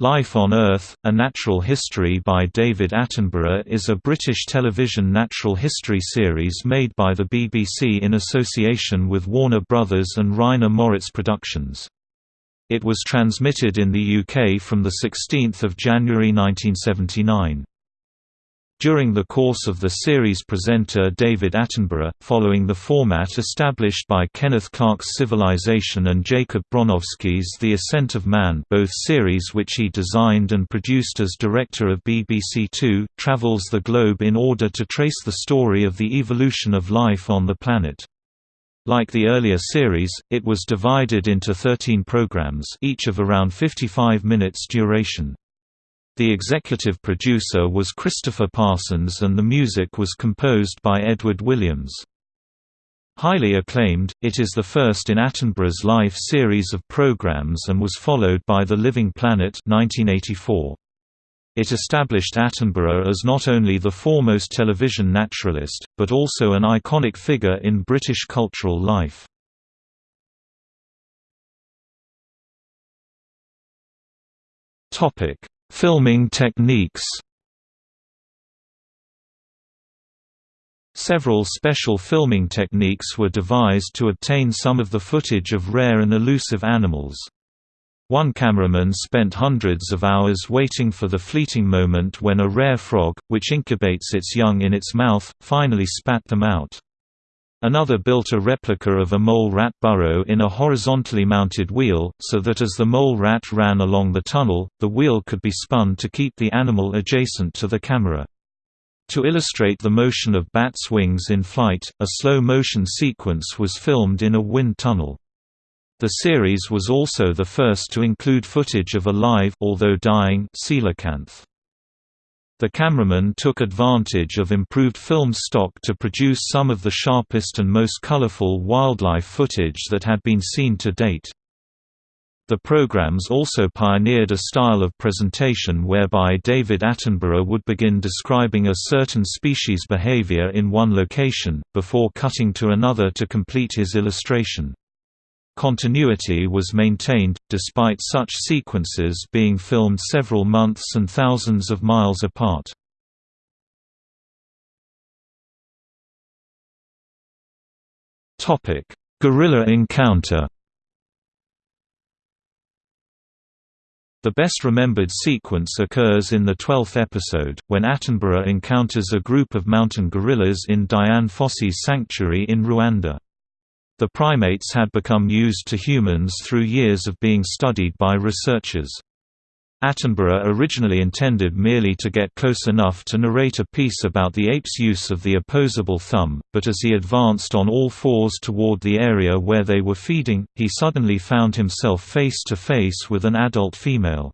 Life on Earth, A Natural History by David Attenborough is a British television natural history series made by the BBC in association with Warner Brothers and Reiner Moritz Productions. It was transmitted in the UK from 16 January 1979. During the course of the series presenter David Attenborough, following the format established by Kenneth Clark's Civilization and Jacob Bronowski's The Ascent of Man both series which he designed and produced as director of BBC Two, travels the globe in order to trace the story of the evolution of life on the planet. Like the earlier series, it was divided into 13 programs each of around 55 minutes duration. The executive producer was Christopher Parsons and the music was composed by Edward Williams. Highly acclaimed, it is the first in Attenborough's life series of programs and was followed by The Living Planet 1984. It established Attenborough as not only the foremost television naturalist, but also an iconic figure in British cultural life. Topic: Filming techniques Several special filming techniques were devised to obtain some of the footage of rare and elusive animals. One cameraman spent hundreds of hours waiting for the fleeting moment when a rare frog, which incubates its young in its mouth, finally spat them out. Another built a replica of a mole rat burrow in a horizontally mounted wheel, so that as the mole rat ran along the tunnel, the wheel could be spun to keep the animal adjacent to the camera. To illustrate the motion of bats' wings in flight, a slow-motion sequence was filmed in a wind tunnel. The series was also the first to include footage of a live although dying coelacanth. The cameraman took advantage of improved film stock to produce some of the sharpest and most colorful wildlife footage that had been seen to date. The programs also pioneered a style of presentation whereby David Attenborough would begin describing a certain species' behavior in one location, before cutting to another to complete his illustration. Continuity was maintained, despite such sequences being filmed several months and thousands of miles apart. Gorilla encounter The best remembered sequence occurs in the twelfth episode, when Attenborough encounters a group of mountain gorillas in Dian Fossey's sanctuary in Rwanda. The primates had become used to humans through years of being studied by researchers. Attenborough originally intended merely to get close enough to narrate a piece about the ape's use of the opposable thumb, but as he advanced on all fours toward the area where they were feeding, he suddenly found himself face to face with an adult female.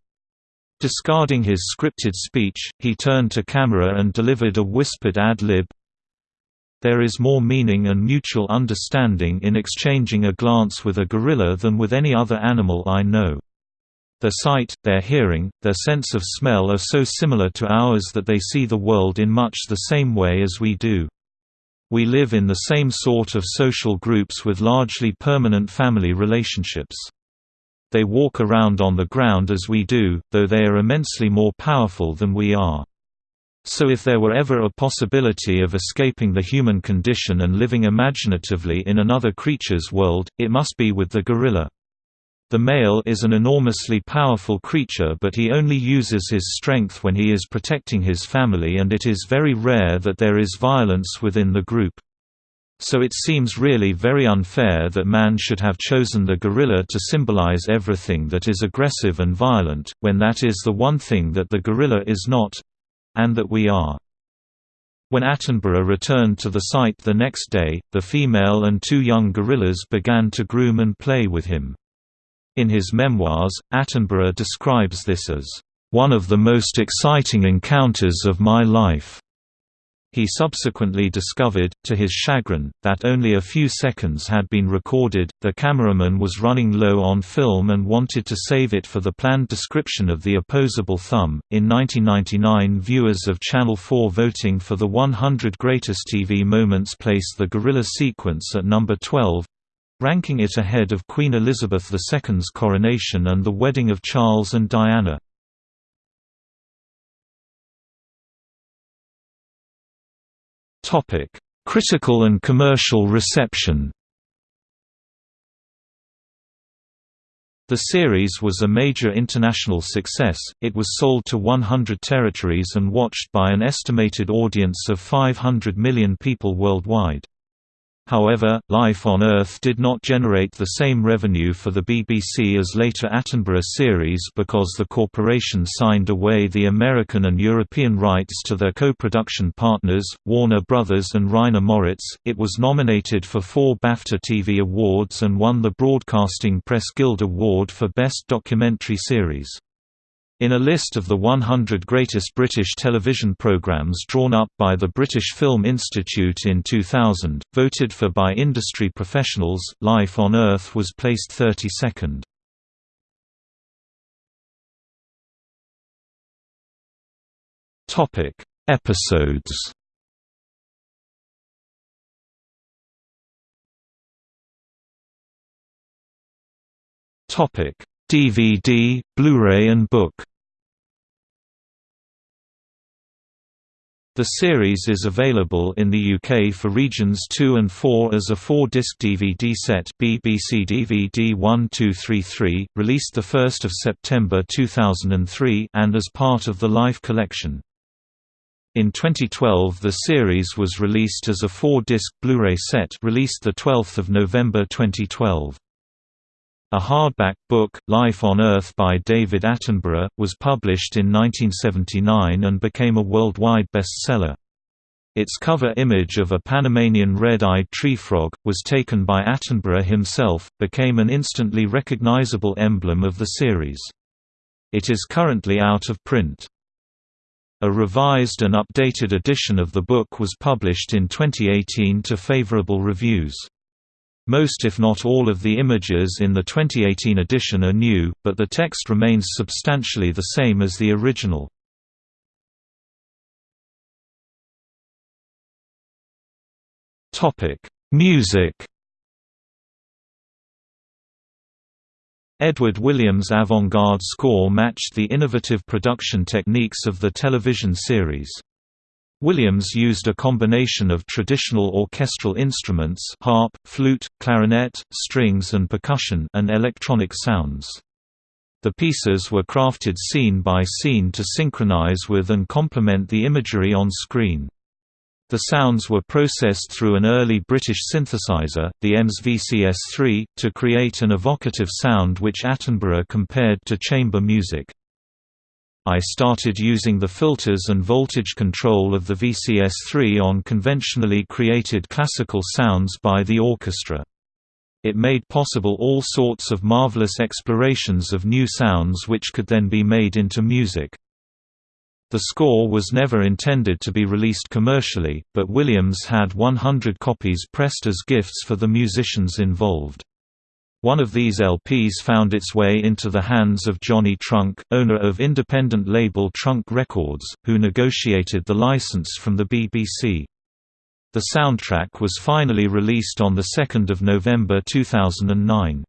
Discarding his scripted speech, he turned to camera and delivered a whispered ad-lib, there is more meaning and mutual understanding in exchanging a glance with a gorilla than with any other animal I know. Their sight, their hearing, their sense of smell are so similar to ours that they see the world in much the same way as we do. We live in the same sort of social groups with largely permanent family relationships. They walk around on the ground as we do, though they are immensely more powerful than we are. So if there were ever a possibility of escaping the human condition and living imaginatively in another creature's world, it must be with the gorilla. The male is an enormously powerful creature but he only uses his strength when he is protecting his family and it is very rare that there is violence within the group. So it seems really very unfair that man should have chosen the gorilla to symbolize everything that is aggressive and violent, when that is the one thing that the gorilla is not, and that we are. When Attenborough returned to the site the next day, the female and two young gorillas began to groom and play with him. In his memoirs, Attenborough describes this as, "...one of the most exciting encounters of my life." He subsequently discovered, to his chagrin, that only a few seconds had been recorded. The cameraman was running low on film and wanted to save it for the planned description of the opposable thumb. In 1999, viewers of Channel 4 voting for the 100 greatest TV moments placed the gorilla sequence at number 12 ranking it ahead of Queen Elizabeth II's coronation and the wedding of Charles and Diana. Critical and commercial reception The series was a major international success, it was sold to 100 territories and watched by an estimated audience of 500 million people worldwide. However, Life on Earth did not generate the same revenue for the BBC as later Attenborough series because the corporation signed away the American and European rights to their co-production partners, Warner Brothers and Reiner Moritz. It was nominated for four BAFTA TV awards and won the Broadcasting Press Guild Award for Best Documentary Series. In a list of the 100 greatest British television programmes drawn up by the British Film Institute in 2000, voted for by industry professionals, Life on Earth was placed 32nd. Topic: Episodes. Topic: DVD, Blu-ray and book The series is available in the UK for regions 2 and 4 as a 4-disc DVD set BBC DVD 1233, released 1 September 2003 and as part of the Life collection. In 2012 the series was released as a 4-disc Blu-ray set released 12 November 2012. A hardback book, Life on Earth by David Attenborough, was published in 1979 and became a worldwide bestseller. Its cover image of a Panamanian red-eyed tree frog, was taken by Attenborough himself, became an instantly recognizable emblem of the series. It is currently out of print. A revised and updated edition of the book was published in 2018 to favorable reviews. Most if not all of the images in the 2018 edition are new, but the text remains substantially the same as the original. Music Edward Williams' avant-garde score matched the innovative production techniques of the television series. Williams used a combination of traditional orchestral instruments harp, flute, clarinet, strings and percussion and electronic sounds. The pieces were crafted scene by scene to synchronize with and complement the imagery on screen. The sounds were processed through an early British synthesizer, the EMS VCS-3, to create an evocative sound which Attenborough compared to chamber music. I started using the filters and voltage control of the VCS-3 on conventionally created classical sounds by the orchestra. It made possible all sorts of marvelous explorations of new sounds which could then be made into music. The score was never intended to be released commercially, but Williams had 100 copies pressed as gifts for the musicians involved. One of these LPs found its way into the hands of Johnny Trunk, owner of independent label Trunk Records, who negotiated the license from the BBC. The soundtrack was finally released on 2 November 2009.